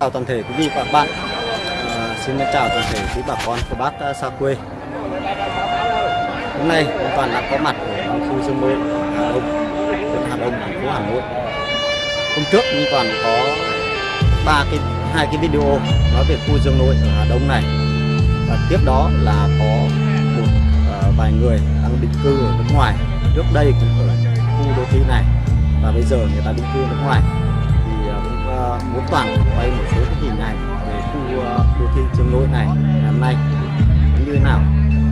chào toàn thể quý vị và các bạn. À, xin chào toàn thể quý bà con của bác xa quê. Hôm nay Minh Toàn đã có mặt ở khu Dương Nội Hà Đông huyện Hà Đông thành phố Hà Nội. Hôm trước như Toàn có ba cái hai cái video nói về khu Dương Nội ở Hà Đông này. Và tiếp đó là có một uh, vài người đang định cư ở nước ngoài. Trước đây cũng ở khu đô thị này và bây giờ người ta định cư nước ngoài. Thì à, cũng uh, muốn toàn quay một số cái hình ảnh về khu uh, đô thị trường Nội này ngày hôm nay. Như thế nào?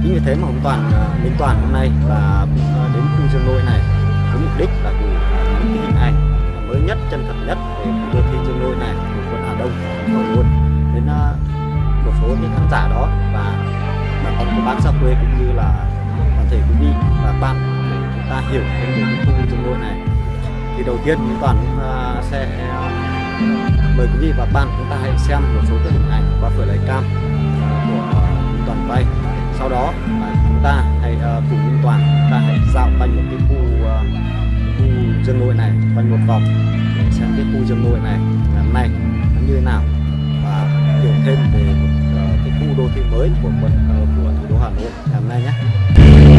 Chính vì thế mà ông toàn uh, minh toàn hôm nay và đến khu trường Nội này với mục đích là gửi những cái hình ảnh mới nhất chân thật nhất về khu đô thị trường Nội này của quận Hà Đông thành luôn. Đến một số những khán giả đó và bà con của bác xa quê cũng như là toàn thể quý vị và bạn để chúng ta hiểu thêm về khu trường Nội này thì đầu tiên chúng toàn uh, sẽ à, mời quý vị và các bạn chúng ta hãy xem một số tấm hình ảnh qua lấy cam à, của à, toàn quay sau đó chúng ta hãy cùng Minh Toàn chúng ta hãy dạo quanh một cái khu khu dương nội này quanh một vòng để xem cái khu dương nội này ngày hôm nay nó như thế nào và hiểu thêm về một cái khu đô thị mới của quận của thủ đô Hà Nội ngày hôm nay nhé.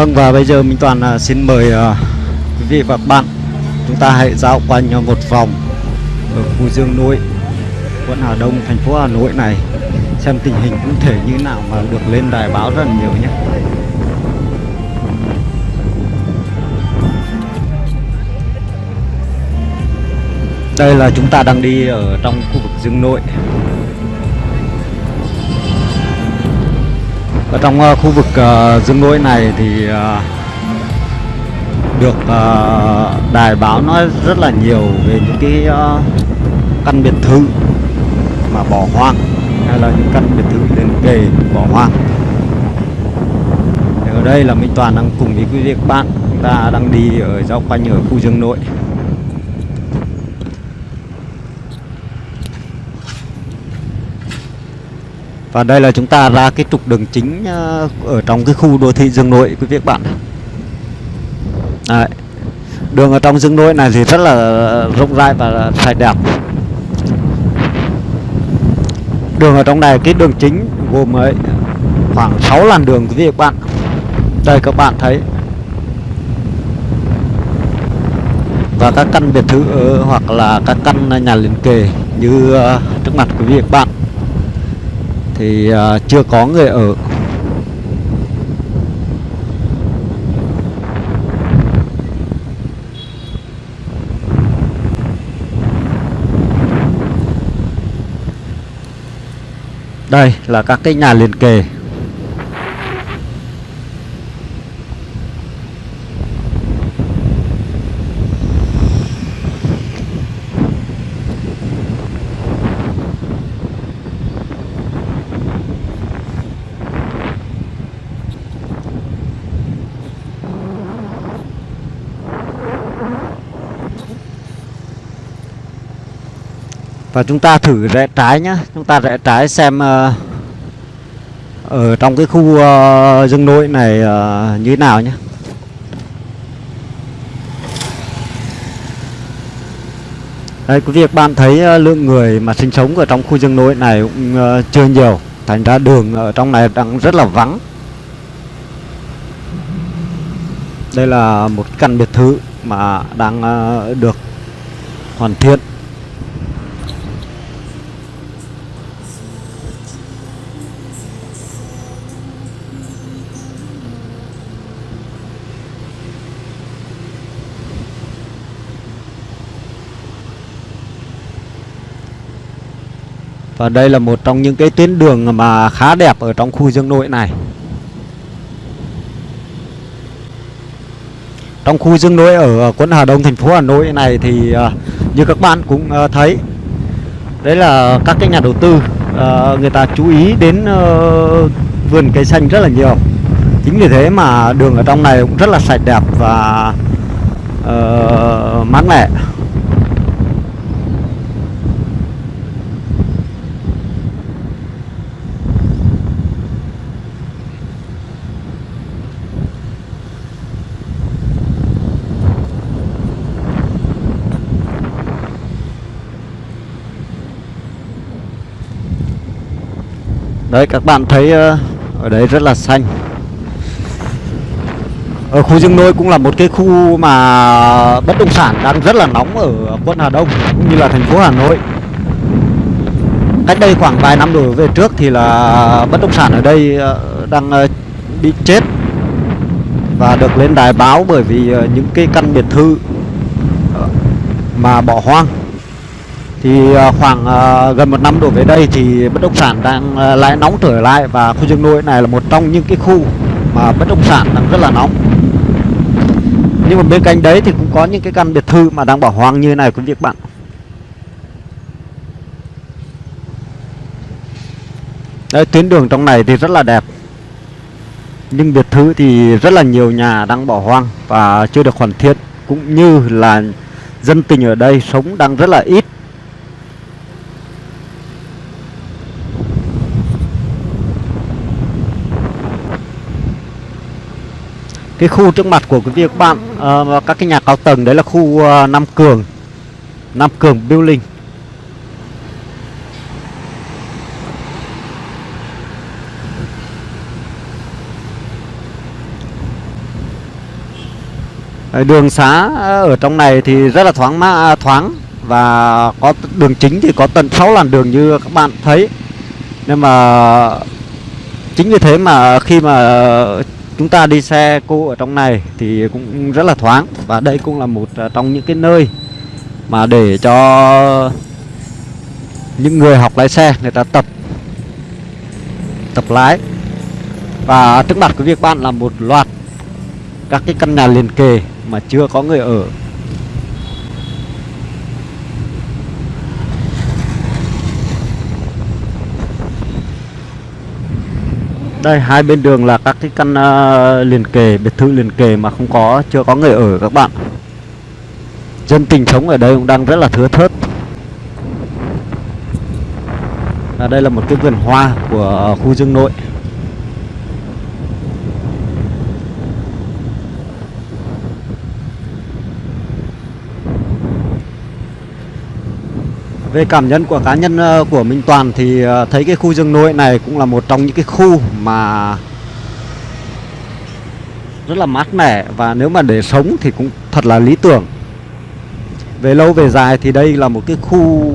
Vâng và bây giờ Minh Toàn uh, xin mời uh, quý vị và các bạn chúng ta hãy dạo quanh một vòng ở khu Dương Nội, quận Hà Đông, thành phố Hà Nội này xem tình hình cụ thể như nào mà được lên đài báo rất là nhiều nhé. Đây là chúng ta đang đi ở trong khu vực Dương Nội ở trong uh, khu vực uh, dương nội này thì uh, được uh, đài báo nói rất là nhiều về những cái uh, căn biệt thự mà bỏ hoang hay là những căn biệt thự liền kề bỏ hoang. Thì ở đây là Minh Toàn đang cùng với quý vị các bạn chúng ta đang đi ở giao quanh ở khu dương nội. Và đây là chúng ta ra cái trục đường chính ờ, ở trong cái khu đô thị Dương Nội, quý vị các bạn. Đấy. Đường ở trong Dương Nội này thì rất là rộng rãi và sạch đẹp. Đường ở trong này, cái đường chính gồm ấy khoảng 6 làn đường, quý vị các bạn. Đây các bạn thấy. Và các căn biệt thự ờ, hoặc là các căn nhà liền kề như ờ, trước mặt quý vị các bạn thì uh, chưa có người ở. Đây là các cái nhà liền kề. Và chúng ta thử rẽ trái nhá. Chúng ta rẽ trái xem uh, Ở trong cái khu ờ, rừng nội này uh, như thế nào nhé Đây quý vị các bạn thấy ờ, lượng người mà sinh sống ở trong khu rừng nội này cũng chưa nhiều. Thành ra đường ở trong này đang rất là vắng. Đây là một căn biệt thự mà đang được hoàn thiện. Và đây là một trong những cái tuyến đường mà khá đẹp ở trong khu dương nội này. Trong khu dương nội ở quận Hà Đông thành phố Hà Nội này thì à, như các bạn cũng à, thấy đấy là các cái nhà đầu tư à, người ta chú ý đến ờ, vườn cây xanh rất là nhiều. Chính vì thế mà đường ở trong này cũng rất là sạch đẹp và uh, mát mẻ. Đấy, các bạn thấy ờ, ở đấy rất là xanh. Ở khu Dương Nôi cũng là một cái khu mà bất động sản đang rất là nóng ở quận Hà Đông cũng như là thành phố Hà Nội. Cách đây khoảng vài năm đổi về trước thì là bất động sản ở đây ờ, đang ờ, bị chết Và được lên đài báo bởi vì những cái căn biệt thự mà bỏ hoang thì à, khoảng à, gần một năm đổ về đây thì bất động sản đang à, lại nóng trở lại và khu Dương Nội này là một trong những cái khu mà bất động sản đang rất là nóng. Nhưng mà bên cạnh đấy thì cũng có những cái căn biệt thự mà đang bỏ hoang như này quý vị các bạn. Đây, tuyến đường trong này thì rất là đẹp. Nhưng biệt thự thì rất là nhiều nhà đang bỏ hoang và chưa được hoàn thiện. Cũng như là dân tình ở đây sống đang rất là ít. Cái khu trước mặt của quý vị các bạn uh, các cái nhà cao tầng đấy là khu uh, Nam Cường Nam Cường Building. Đường xá ờ, ở trong này thì rất là thoáng mát, à, thoáng và có đường chính thì có tận 6 làn đường như các bạn thấy. Nhưng mà chính vì thế mà khi mà chúng ta đi xe cô ở trong này thì cũng rất là thoáng. Và đây cũng là một à, trong những cái nơi mà để cho những người học lái xe, người ta tập tập lái. Và trước mặt của việc bạn là một loạt các cái căn nhà liền kề mà chưa có người ở. Đây hai bên đường là các cái căn uh, liền kề, biệt thự liền kề mà không có chưa có người ở các bạn. Dân tình sống ở đây cũng đang rất là thưa thớt. à, đây là một cái vườn hoa của khu Dương Nội. Về cảm nhận của cá nhân ờ, của Minh Toàn thì ờ, thấy cái khu rừng nội này cũng là một trong những cái khu mà rất là mát mẻ và nếu mà để sống thì cũng thật là lý tưởng. Về lâu về dài thì đây là một cái khu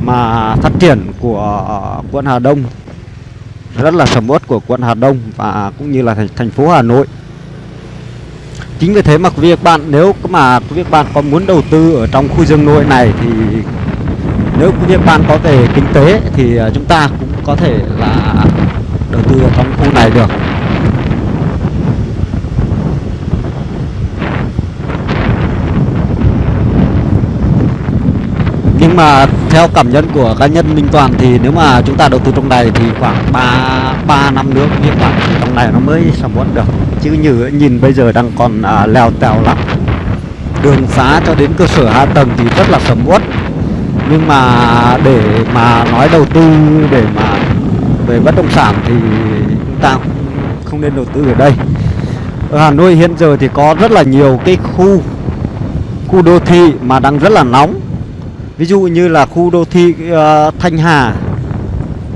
mà phát triển của ờ, quận Hà Đông rất là sầm uất của quận Hà Đông và cũng như là thành, thành phố Hà Nội. Chính vì thế mà quý vị các bạn nếu mà quý vị các bạn có muốn đầu tư ở trong khu rừng nội này thì nếu như bạn có về kinh tế thì à, chúng ta cũng có thể là đầu tư vào trong khu này được. Nhưng mà theo cảm nhận của cá nhân Minh Toàn thì nếu mà chúng ta đầu tư trong này thì khoảng 3 3 năm nữa như khoảng trong này nó mới sầm uất được. Chứ như nhìn bây giờ đang còn à, leo tèo lắm. Đường xá cho đến cơ sở hạ tầng thì rất là sầm uất nhưng mà để mà nói đầu tư để mà về bất động sản thì chúng ta không nên đầu tư ở đây. Ở Hà Nội hiện giờ thì có rất là nhiều cái khu khu đô thị mà đang rất là nóng. Ví dụ như là khu đô thị uh, Thanh Hà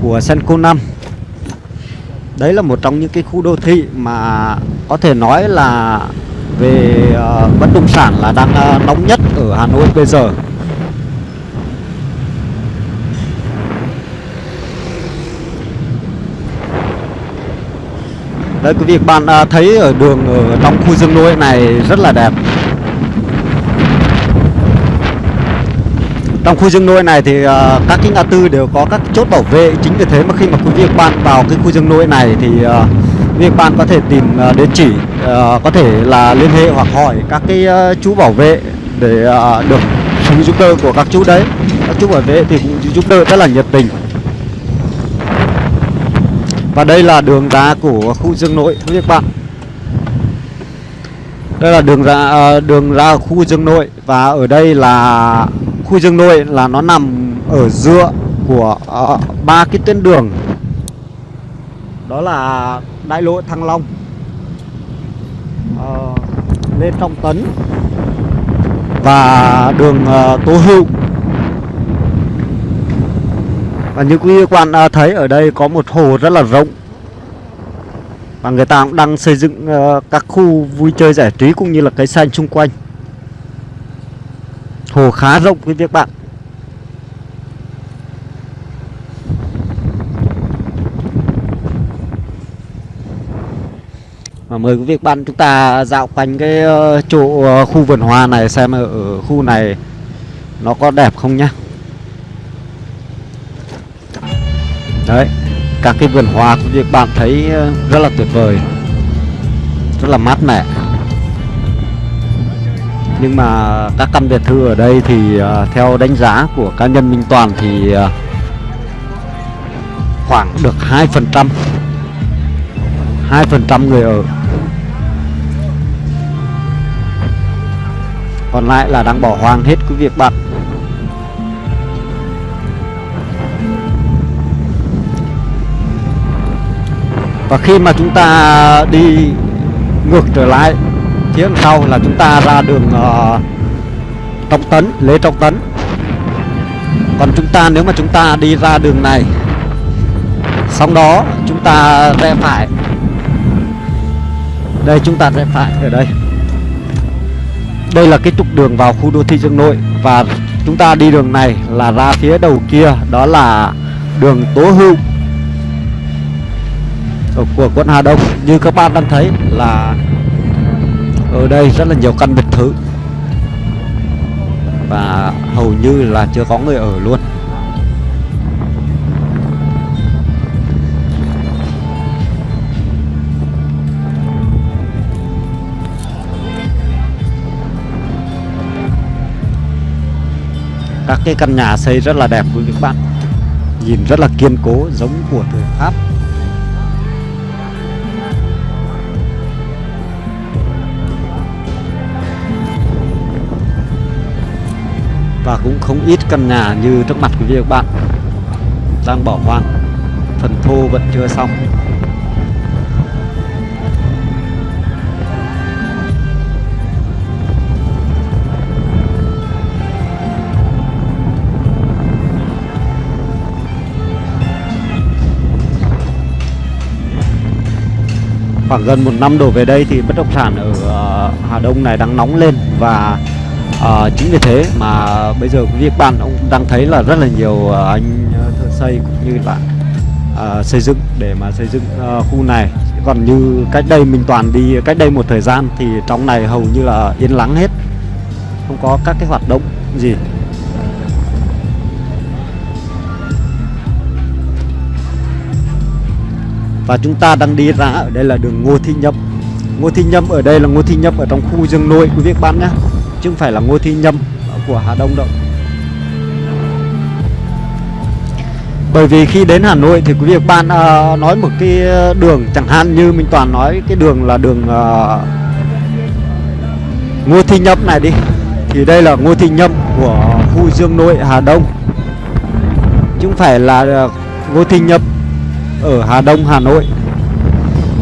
của Senco 5 đấy là một trong những cái khu đô thị mà có thể nói là về uh, bất động sản là đang uh, nóng nhất ở Hà Nội bây giờ. Đấy quý vị bạn à, thấy ở đường ở trong khu dương nuôi này rất là đẹp. Trong khu dương nuôi này thì uh, các cái ngã tư đều có các chốt bảo vệ. Chính vì thế mà khi mà quý vị bạn vào cái khu dương nuôi này thì uh, quý vị bạn có thể tìm uh, địa chỉ uh, Có thể là liên hệ hoặc hỏi các cái uh, chú bảo vệ để uh, được sự giúp đỡ của các chú đấy. Các chú bảo vệ thì cũng giúp đỡ rất là nhiệt tình và đây là đường ra của khu Dương Nội thưa các bạn. Đây là đường ra ờ, đường ra khu Dương Nội và ở đây là khu Dương Nội là nó nằm ở giữa của ờ, ba uh, cái tuyến đường. Đó là đại lộ Thăng Long. Uh, Lê Trọng Tấn và đường uh, Tố Hữu và như quý quan thấy, ở đây có một hồ rất là rộng. Và người ta cũng đang xây dựng ờ, các khu vui chơi giải trí cũng như là cây xanh xung quanh. Hồ khá rộng quý vị bạn. Và mời quý vị bạn chúng ta dạo quanh cái ờ, chỗ ờ, khu vườn hoa này xem ở khu này nó có đẹp không nhá. Đấy, Các cái vườn hoa của việc bạn thấy ờ, rất là tuyệt vời, Rất là mát mẻ. Nhưng mà các căn biệt thự ở đây thì ờ, theo đánh giá của cá nhân Minh Toàn thì ờ, khoảng được 2% 2% người ở. Còn lại là đang bỏ hoang hết quý việc bạn Và khi mà chúng ta đi ngược trở lại phía sau là chúng ta ra đường uh, Trọng Tấn, Lê Trọng Tấn. Còn chúng ta nếu mà chúng ta đi ra đường này Xong đó chúng ta rẽ phải. Đây chúng ta rẽ phải ở đây. Đây là cái trục đường vào khu đô thị Dương Nội Và chúng ta đi đường này là ra phía đầu kia Đó là đường Tố Hữu. Ờ, của quận Hà Đông. Như các bạn đang thấy là ở đây rất là nhiều căn biệt thự. Và hầu như là chưa có người ở luôn. Các cái căn nhà xây rất là đẹp quý vị các bạn. Nhìn rất là kiên cố, giống của thời Pháp. Và cũng không ít căn nhà như trước mặt quý vị các bạn đang bỏ hoang. Phần thô vẫn chưa xong. Khoảng gần một năm đổ về đây thì bất động sản ở ờ, Hà Đông này đang nóng lên và à, chính vì thế mà bây giờ quý vị bạn ông đang thấy là rất là nhiều ờ, anh ờ, thợ xây cũng như là à, xây dựng để mà xây dựng à, khu này. Còn như cách đây mình toàn đi cách đây một thời gian thì trong này hầu như là yên lắng hết không có các cái hoạt động gì. Và chúng ta đang đi ra ở đây là đường Ngô Thị Nhâm. Ngô Thị Nhâm ở đây là Ngô Thị Nhâm ở trong khu Dương Nội quý vị các bạn nhé chứ không phải là Ngô thi Nhâm của Hà Đông đâu. Bởi vì khi đến Hà Nội thì quý vị bạn à, nói một cái đường chẳng hạn như Minh Toàn nói cái đường là đường uh, Ngô Thi Nhâm này đi. Thì đây là Ngô Thị Nhâm của khu Dương Nội Hà Đông. Chứ không phải là à, Ngô Thị Nhâm ở Hà Đông Hà Nội.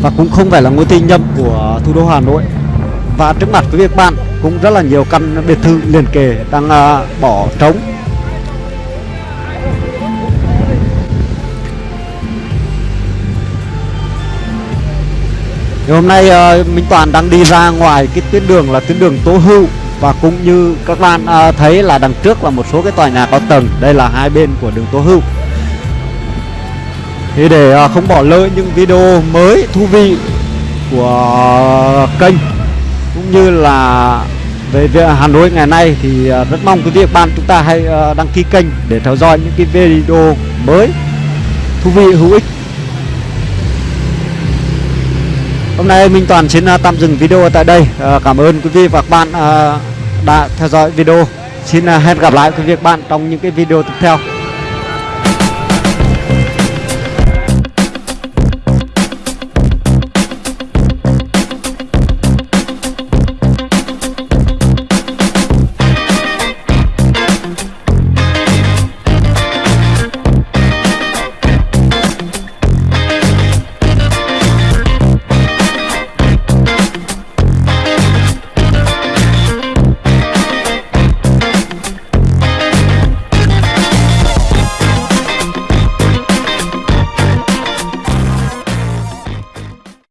Và cũng không phải là Ngô Thị Nhâm của thủ đô Hà Nội. Và trước mặt quý vị các bạn cũng rất là nhiều căn biệt thự liền kề đang à, bỏ trống. Thì hôm nay uh, Minh Toàn đang đi ra ngoài cái tuyến đường là tuyến đường Tố Hữu và cũng như các bạn uh, thấy là đằng trước là một số cái tòa nhà cao tầng. Đây là hai bên của đường Tố Hữu. Thì để uh, không bỏ lỡ những video mới thú vị của kênh cũng như là về việc Hà Nội ngày nay thì à, rất mong quý vị và bạn chúng ta hãy à, đăng ký kênh để theo dõi những cái video mới thú vị, hữu ích Hôm nay Minh Toàn xin à, tạm dừng video tại đây. Cảm ơn quý vị và các bạn đã theo dõi video. Xin hẹn gặp lại quý vị và các bạn trong những cái video tiếp theo.